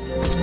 Ch